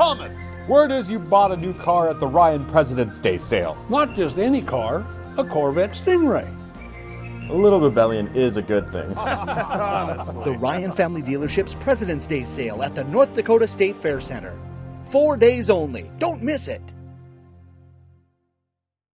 Thomas, word is you bought a new car at the Ryan President's Day sale. Not just any car, a Corvette Stingray. A little rebellion is a good thing. the Ryan Family Dealership's President's Day sale at the North Dakota State Fair Center. Four days only. Don't miss it.